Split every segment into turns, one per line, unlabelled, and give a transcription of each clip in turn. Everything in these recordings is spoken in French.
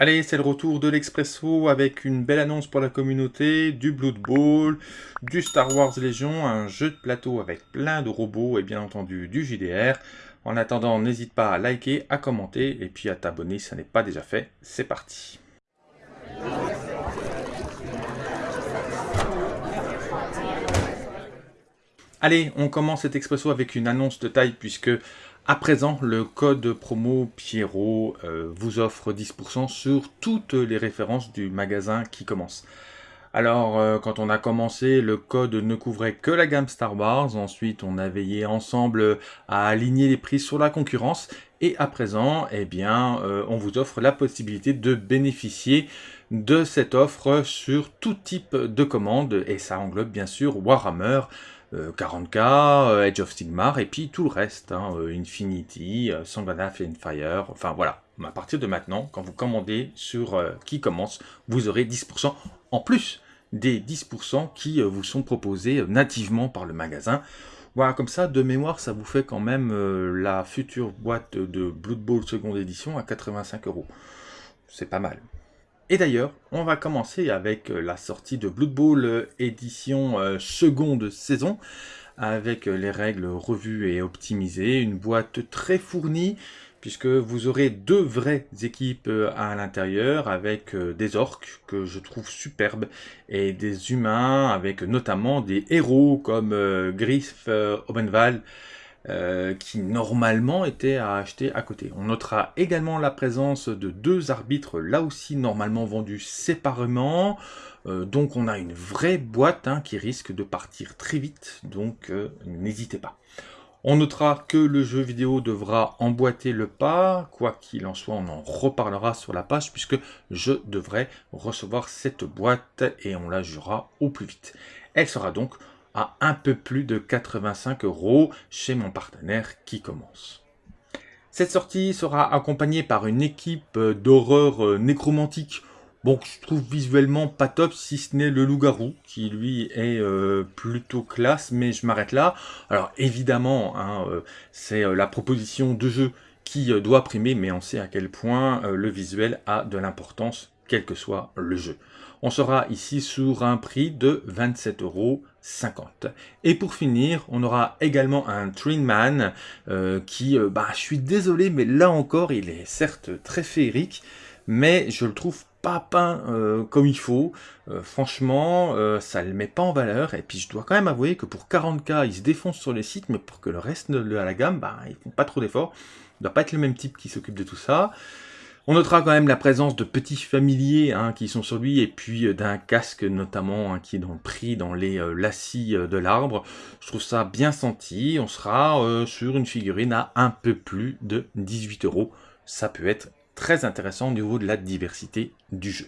Allez, c'est le retour de l'Expresso avec une belle annonce pour la communauté, du Blood Bowl, du Star Wars Légion, un jeu de plateau avec plein de robots et bien entendu du JDR. En attendant, n'hésite pas à liker, à commenter et puis à t'abonner si ça n'est pas déjà fait. C'est parti Allez, on commence cet expresso avec une annonce de taille puisque à présent le code promo Pierrot euh, vous offre 10% sur toutes les références du magasin qui commence. Alors, euh, quand on a commencé, le code ne couvrait que la gamme Star Wars. Ensuite, on a veillé ensemble à aligner les prix sur la concurrence. Et à présent, eh bien, euh, on vous offre la possibilité de bénéficier de cette offre sur tout type de commande. Et ça englobe bien sûr Warhammer, 40k, euh, euh, Edge of Sigmar, et puis tout le reste, hein, euh, Infinity, Sangbana, Fire, enfin voilà. À partir de maintenant, quand vous commandez sur qui commence, vous aurez 10% en plus des 10% qui vous sont proposés nativement par le magasin. Voilà, comme ça, de mémoire, ça vous fait quand même la future boîte de Blood Bowl seconde édition à 85 euros. C'est pas mal. Et d'ailleurs, on va commencer avec euh, la sortie de Blood Bowl euh, édition euh, seconde saison, avec les règles revues et optimisées, une boîte très fournie, puisque vous aurez deux vraies équipes à l'intérieur, avec des orques que je trouve superbes, et des humains, avec notamment des héros comme Griff Obenval, euh, qui normalement était à acheter à côté. On notera également la présence de deux arbitres, là aussi normalement vendus séparément, euh, donc on a une vraie boîte hein, qui risque de partir très vite, donc euh, n'hésitez pas. On notera que le jeu vidéo devra emboîter le pas, quoi qu'il en soit, on en reparlera sur la page, puisque je devrais recevoir cette boîte et on la jouera au plus vite. Elle sera donc à un peu plus de 85 euros chez mon partenaire qui commence. Cette sortie sera accompagnée par une équipe d'horreur euh, nécromantique. Bon, je trouve visuellement pas top, si ce n'est le loup-garou, qui lui est euh, plutôt classe, mais je m'arrête là. Alors évidemment, hein, euh, c'est la proposition de jeu qui doit primer, mais on sait à quel point le visuel a de l'importance, quel que soit le jeu. On sera ici sur un prix de 27 euros 50. Et pour finir, on aura également un Trainman euh, qui, euh, bah, je suis désolé, mais là encore, il est certes très féerique, mais je le trouve pas peint euh, comme il faut. franchement, ça le met pas en valeur. Et puis, je dois quand même avouer que pour 40k, il se défonce sur les sites, mais pour que le reste de la gamme, bah, ils font pas trop d'efforts. Il doit pas être le même type qui s'occupe de tout ça. On notera quand même la présence de petits familiers hein, qui sont sur lui et puis euh, d'un casque notamment hein, qui est dans le prix dans les euh, lacis euh, de l'arbre. Je trouve ça bien senti. On sera sur une figurine à un peu plus de 18 euros. Ça peut être très intéressant au niveau de la diversité du jeu.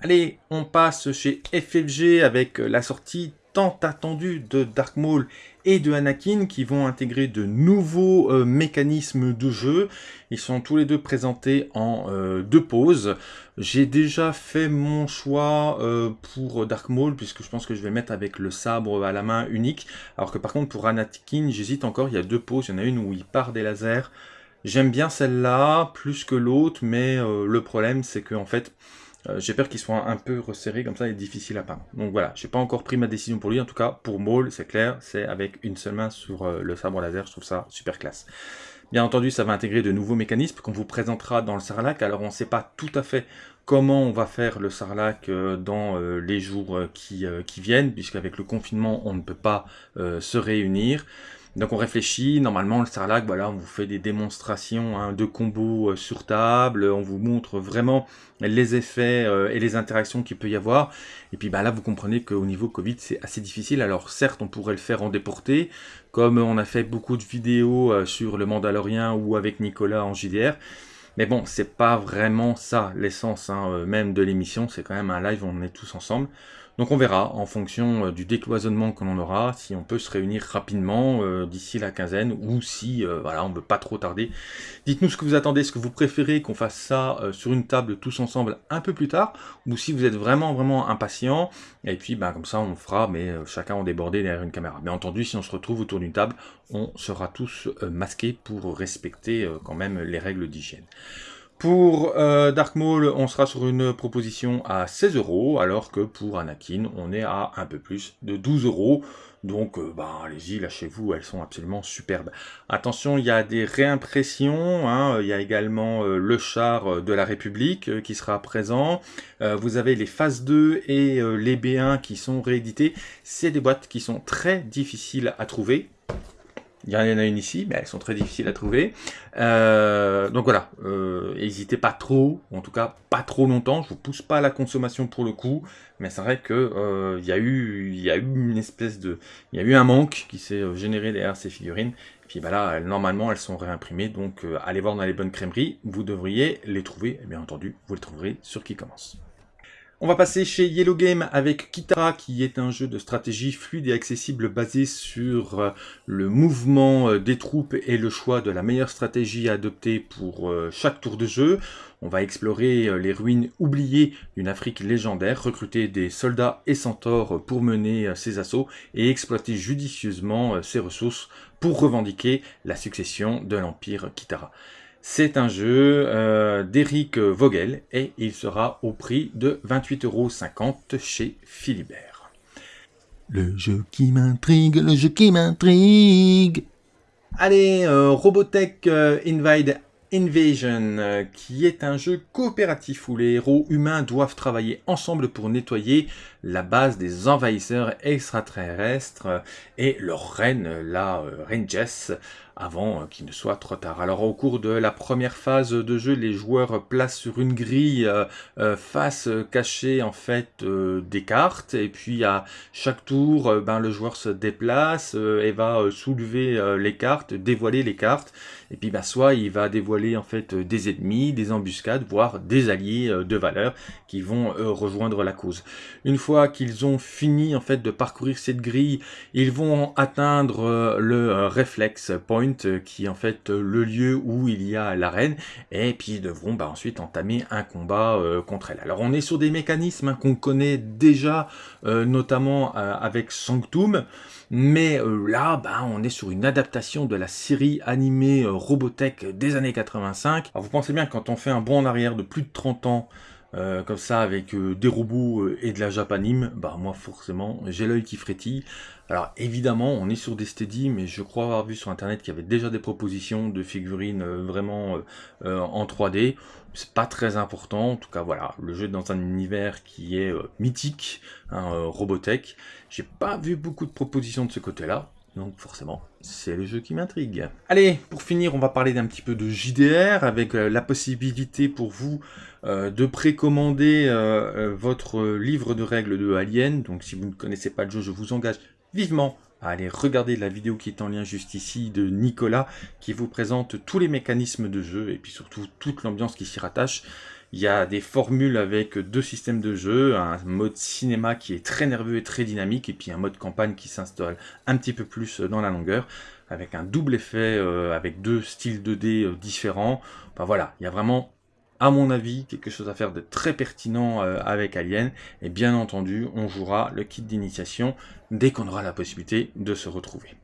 Allez, on passe chez FFG avec la sortie tant attendue de Dark Maul et de Anakin qui vont intégrer de nouveaux euh, mécanismes de jeu. Ils sont tous les deux présentés en euh, deux pauses. J'ai déjà fait mon choix euh, pour Dark Maul puisque je pense que je vais mettre avec le sabre à la main unique. Alors que par contre pour Anakin j'hésite encore, il y a deux pauses. Il y en a une où il part des lasers. J'aime bien celle-là plus que l'autre mais le problème c'est que en fait euh, j'ai peur qu'il soit un peu resserré comme ça et difficile à peindre. Donc voilà, j'ai pas encore pris ma décision pour lui. En tout cas, pour Maul, c'est clair, c'est avec une seule main sur euh, le sabre laser. Je trouve ça super classe. Bien entendu, ça va intégrer de nouveaux mécanismes qu'on vous présentera dans le Sarlac. Alors, on ne sait pas tout à fait comment on va faire le Sarlac euh, dans les jours qui, qui viennent, puisqu'avec le confinement, on ne peut pas se réunir. Donc on réfléchit, normalement le Sarlac, voilà, on vous fait des démonstrations hein, de combos euh, sur table, on vous montre vraiment les effets euh, et les interactions qu'il peut y avoir. Et puis bah, là vous comprenez qu'au niveau Covid c'est assez difficile, alors certes on pourrait le faire en déporté, comme on a fait beaucoup de vidéos euh, sur le Mandalorien ou avec Nicolas en JDR, mais bon, c'est pas vraiment ça l'essence hein, même de l'émission, c'est quand même un live on est tous ensemble. Donc on verra en fonction euh, du décloisonnement que l'on aura, si on peut se réunir rapidement euh, d'ici la quinzaine ou si euh, voilà, on ne veut pas trop tarder. Dites-nous ce que vous attendez, ce que vous préférez qu'on fasse ça sur une table tous ensemble un peu plus tard ou si vous êtes vraiment vraiment impatient et puis ben, comme ça on fera mais chacun en débordé derrière une caméra. Bien entendu si on se retrouve autour d'une table, on sera tous masqués pour respecter quand même les règles d'hygiène. Pour euh, Dark Maul, on sera sur une proposition à 16 euros, alors que pour Anakin, on est à un peu plus de 12 euros. Donc, euh, bah, allez-y, lâchez-vous, elles sont absolument superbes. Attention, il y a des réimpressions, hein, il y a également euh, le char de la République qui sera présent. vous avez les phases 2 et les B1 qui sont réédités. C'est des boîtes qui sont très difficiles à trouver. Il y en a une ici, mais elles sont très difficiles à trouver. Euh, donc voilà, euh, n'hésitez pas trop, en tout cas pas trop longtemps. Je vous pousse pas à la consommation pour le coup, mais c'est vrai que euh, il y a eu, une espèce de, il y a eu un manque qui s'est généré derrière ces figurines. Et puis bah là, normalement, elles sont réimprimées, donc allez voir dans les bonnes crèmeries, vous devriez les trouver. Et bien entendu, vous les trouverez sur qui commence. On va passer chez Yellow Game avec Kitara, qui est un jeu de stratégie fluide et accessible basé sur euh, le mouvement euh, des troupes et le choix de la meilleure stratégie à adopter pour euh, chaque tour de jeu. On va explorer les ruines oubliées d'une Afrique légendaire, recruter des soldats et centaures pour mener ses assauts et exploiter judicieusement ses ressources pour revendiquer la succession de l'Empire Kitara. C'est un jeu euh, d'Eric Vogel et il sera au prix de 28,50€ chez Philibert.
Le jeu qui m'intrigue, le jeu qui m'intrigue
Allez, euh, Robotech euh, Invade Invasion, qui est un jeu coopératif où les héros humains doivent travailler ensemble pour nettoyer la base des envahisseurs extraterrestres et leur reine, la reine Jess, avant qu'il ne soit trop tard. Alors au cours de la première phase de jeu, les joueurs placent sur une grille euh, euh, face cachée en fait euh, des cartes et puis à chaque tour, ben, le joueur se déplace et va soulever les cartes, dévoiler les cartes et puis ben, soit il va dévoiler en fait des ennemis, des embuscades, voire des alliés de valeur qui vont rejoindre la cause. Une fois qu'ils ont fini en fait de parcourir cette grille, ils vont atteindre le réflexe point euh, qui est en fait euh, le lieu où il y a l'arène, et puis ils devront bah, ensuite entamer un combat euh, contre elle. Alors on est sur des mécanismes hein, qu'on connaît déjà, notamment avec Sanctum, mais là, bah, on est sur une adaptation de la série animée Robotech des années 85. Alors vous pensez bien, quand on fait un bond en arrière de plus de 30 ans, euh, comme ça avec euh, des robots euh, et de la japanime, bah moi forcément j'ai l'œil qui frétille. Alors évidemment on est sur des steady mais je crois avoir vu sur internet qu'il y avait déjà des propositions de figurines vraiment en 3D. C'est pas très important, en tout cas voilà, le jeu est dans un univers qui est mythique, hein, Robotech. J'ai pas vu beaucoup de propositions de ce côté-là, donc forcément, c'est le jeu qui m'intrigue. Allez, pour finir, on va parler d'un petit peu de JDR, avec euh, la possibilité pour vous euh, de précommander euh, votre livre de règles de Alien. Donc si vous ne connaissez pas le jeu, je vous engage vivement à aller regarder la vidéo qui est en lien juste ici de Nicolas, qui vous présente tous les mécanismes de jeu, et puis surtout toute l'ambiance qui s'y rattache. Il y a des formules avec deux systèmes de jeu, un mode cinéma qui est très nerveux et très dynamique, et puis un mode campagne qui s'installe un petit peu plus dans la longueur, avec un double effet, euh, avec deux styles 2D euh, différents. Enfin voilà, il y a vraiment à mon avis, quelque chose à faire de très pertinent euh, avec Alien. Et bien entendu, on jouera le kit d'initiation dès qu'on aura la possibilité de se retrouver.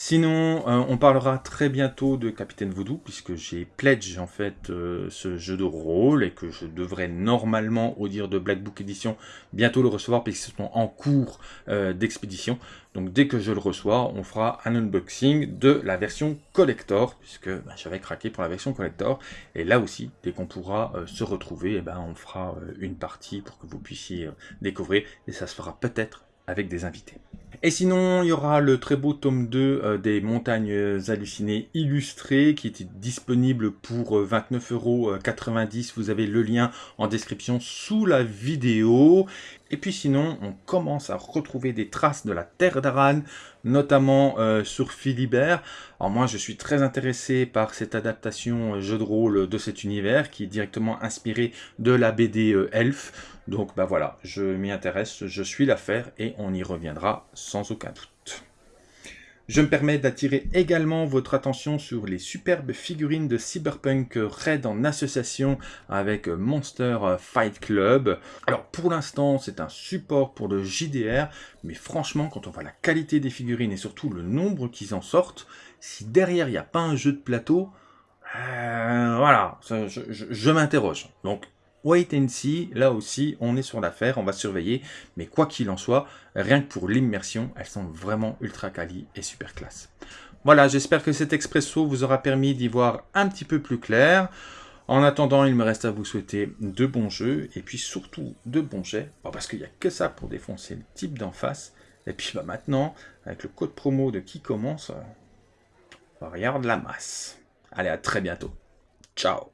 Sinon, euh, on parlera très bientôt de Capitaine Voodoo, puisque j'ai pledge en fait euh, ce jeu de rôle, et que je devrais normalement, au dire de Black Book Edition, bientôt le recevoir, puisqu'ils sont en cours euh, d'expédition. Donc dès que je le reçois, on fera un unboxing de la version collector, puisque bah, j'avais craqué pour la version collector. Et là aussi, dès qu'on pourra se retrouver, eh ben, on fera une partie pour que vous puissiez découvrir, et ça se fera peut-être avec des invités. Et sinon, il y aura le très beau tome 2 euh, des Montagnes Hallucinées illustrées qui est disponible pour 29,90€. Euh, Vous avez le lien en description sous la vidéo. Et puis sinon, on commence à retrouver des traces de la Terre d'Aran, notamment euh, sur Philibert. Alors moi, je suis très intéressé par cette adaptation jeu de rôle de cet univers qui est directement inspiré de la BD Elf. Donc bah voilà, je m'y intéresse, je suis l'affaire et on y reviendra sans aucun doute. Je me permets d'attirer également votre attention sur les superbes figurines de Cyberpunk Red en association avec Monster Fight Club. Alors pour l'instant c'est un support pour le JDR, mais franchement quand on voit la qualité des figurines et surtout le nombre qu'ils en sortent, si derrière il n'y a pas un jeu de plateau, euh, voilà, je, je- je m'interroge. Donc, wait and see, là aussi, on est sur l'affaire, on va surveiller. Mais quoi qu'il en soit, rien que pour l'immersion, elles sont vraiment ultra quali et super classe. Voilà, j'espère que cet expresso vous aura permis d'y voir un petit peu plus clair. En attendant, il me reste à vous souhaiter de bons jeux et puis surtout de bons jets. Bon, parce qu'il n'y a que ça pour défoncer le type d'en face. Et puis bah, maintenant, avec le code promo de qui commence, euh, regarde la masse. Allez, à très bientôt. Ciao